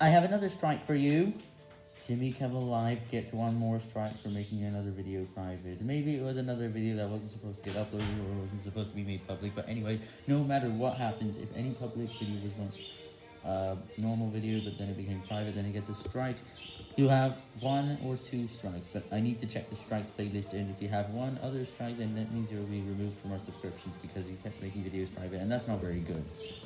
I have another strike for you. Jimmy Kimmel Live gets one more strike for making another video private. Maybe it was another video that wasn't supposed to get uploaded or wasn't supposed to be made public, but anyways, no matter what happens, if any public video was once a uh, normal video, but then it became private, then it gets a strike, you have one or two strikes, but I need to check the strikes playlist, and if you have one other strike, then that means you'll be removed from our subscriptions because you kept making videos private, and that's not very good.